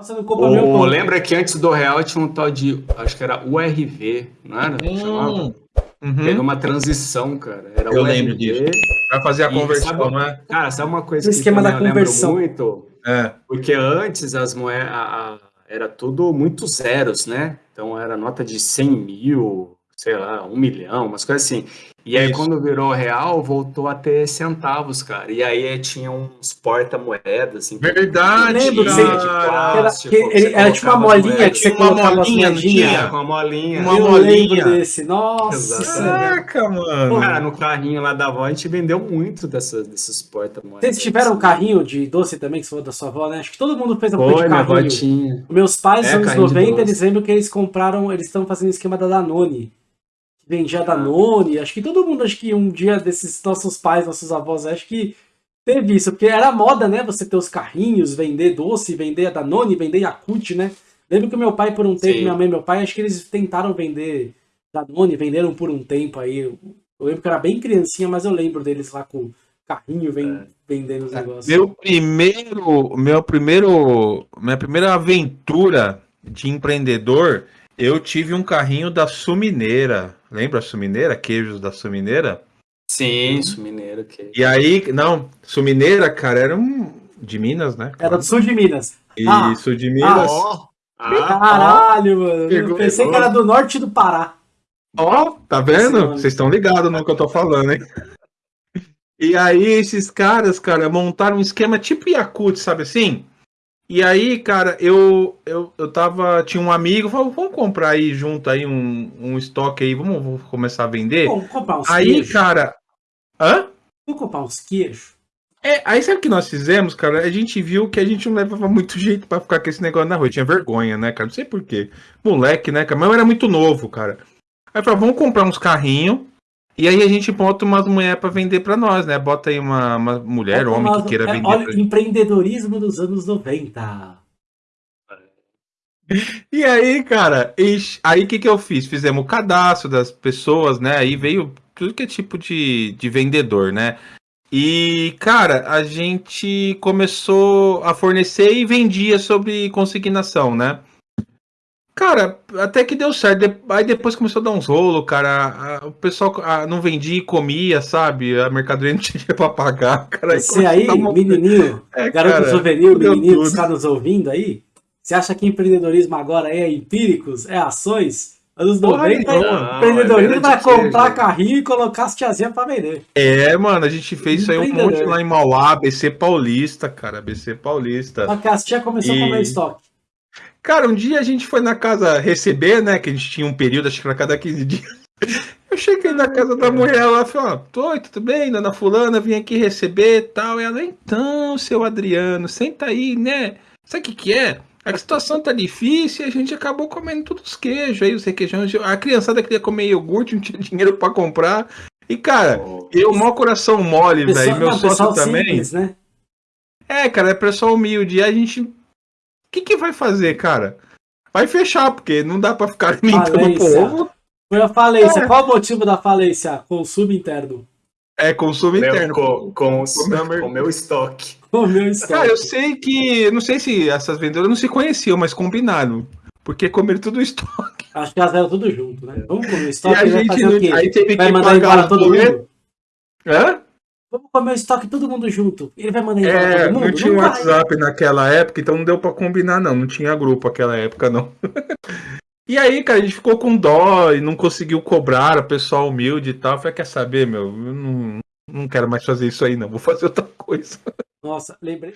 Nossa, não compra meu O, pão. lembra que antes do real tinha um tal de, acho que era URV, não era? Hum, Teve uhum. uma transição, cara. Era Eu URV. lembro disso. Pra fazer a conversão, sabe- não é? Cara, sabe uma coisa O que esquema da eu lembro conversão. muito? É. Porque antes as moedas era tudo muito zeros, né? Então era nota de 100 mil, sei lá, um milhão, umas coisas assim. E aí Isso. quando virou real, voltou a ter centavos, cara. E aí tinha uns porta-moedas, assim. Verdade, lembro você- de plástico, Era- que era tipo uma molinha moedas. que você Tinha uma colocava molinha, tinha? com a molinha. Uma eu molinha. desse. Nossa. Caraca, mano. Cara, no carrinho lá da avó a gente vendeu muito dessas, desses porta-moedas. Vocês tiveram um carrinho de doce também, que você falou da sua avó, né? Acho que todo mundo fez a Foi, de minha avó carrinho. tinha. Meus pais, nos É, anos carrinho de 90, doce. eles lembram que eles compraram, eles estão fazendo esquema da Danone. Vendia Danone. Acho que todo mundo, acho que um dia desses nossos pais, nossos avós, acho que teve isso. Porque era moda, né? Você ter os carrinhos, vender doce, vender a Danone, vender Yakult, né? Lembro que meu pai, por um tempo, Sim. minha mãe e meu pai, acho que eles tentaram vender Danone, venderam por um tempo aí. Eu lembro que era bem criancinha, mas eu lembro deles lá com carrinho ven- vendendo os negócios. Meu primeiro, meu primeiro, minha primeira aventura de empreendedor, eu tive um carrinho da Sumineira. Lembra a Sumineira? Queijos da Sumineira? Sim, isso, mineiro. Que... E aí, não, Sumineira, cara, era um de Minas, né? Era do sul de Minas. Ah, Isso, de Minas. Ó, ah, Caralho, mano. Pegou, Eu pensei que pegou. era do norte do Pará. Ó, tá vendo? Vocês estão ligados no que eu tô falando, hein? E aí, esses caras, cara, montaram um esquema tipo Yakut, sabe assim? E aí, cara, eu, eu, eu tava. Tinha um amigo, falou, vamos comprar aí junto aí um, um estoque aí, vamos, vamos começar a vender. Vamos comprar uns aí, queijos. cara. Hã? Vamos comprar uns queijos. É, aí sabe o que nós fizemos, cara? A gente viu que a gente não levava muito jeito pra ficar com esse negócio na rua. Eu tinha vergonha, né, cara? Não sei porquê. Moleque, né, cara? Mas eu era muito novo, cara. Aí falou, vamos comprar uns carrinhos. E aí a gente bota umas mulheres pra vender pra nós, né? Bota aí uma, uma mulher, Olha homem nós- que queira é, vender. Olha, pra- empreendedorismo dos anos 90. E aí, cara, ixi, aí o que que eu fiz? Fizemos o cadastro das pessoas, né? Aí veio tudo que é tipo de, de vendedor, né? E, cara, a gente começou a fornecer e vendia sobre consignação, né? Cara, até que deu certo. Aí depois começou a dar uns rolos, cara. O pessoal não vendia e comia, sabe? A mercadoria não tinha pra pagar, cara. Você aí, uma- menininho, É, garoto cara, juvenil, menininho que tudo. está nos ouvindo aí, você acha que empreendedorismo agora é empíricos, é ações? Anos Porra 90, nenhuma. empreendedorismo Não, é vai venda de queijo. comprar carrinho e colocar as tiazinhas pra vender. É, mano, a gente fez isso aí um monte lá em Mauá, BC Paulista, cara, BC Paulista. Só que as tia começou E- a comer estoque. Cara, um dia a gente foi na casa receber, né? Que a gente tinha um período, acho que era cada 15 dias. Eu cheguei na casa da mulher lá, falei, ó, oi, tudo bem, dona fulana, vim aqui receber e tal. E ela, então, seu Adriano, senta aí, né? Sabe o que que é? A situação tá difícil e a gente acabou comendo todos os queijos aí, os requeijões. A criançada queria comer iogurte, não tinha dinheiro pra comprar. E, cara, eu, mau coração mole, velho, meu não, sócio também. simples, né? É, cara, é pessoal humilde. E a gente. O que, que vai fazer, cara? Vai fechar, porque não dá pra ficar alimentando o povo. Foi a falência. É. Qual o motivo da falência? Consumo interno. É consumo Meu, interno. com, com, Com meu mer- com o meu estoque. O meu estoque. Cara, eu sei que. Não sei se essas vendedoras não se conheciam, mas combinaram. Porque comeram tudo o estoque. Acho que elas eram tudo junto, né? Vamos comer E estoque, a vai gente fazer não. o quê? Aí teve Vai que mandar pagar embora todo mundo? Hã? Vamos comer o estoque todo mundo junto. Ele vai mandar embora É, todo mundo? não tinha vai. WhatsApp naquela época, então não deu pra combinar, não. Não tinha grupo naquela época, não. e aí, cara, a gente ficou com dó e não conseguiu cobrar o pessoal humilde e tal. Falei, quer saber, meu? Eu não, não quero mais fazer isso aí, não. Vou fazer outra coisa. Nossa, lembrei.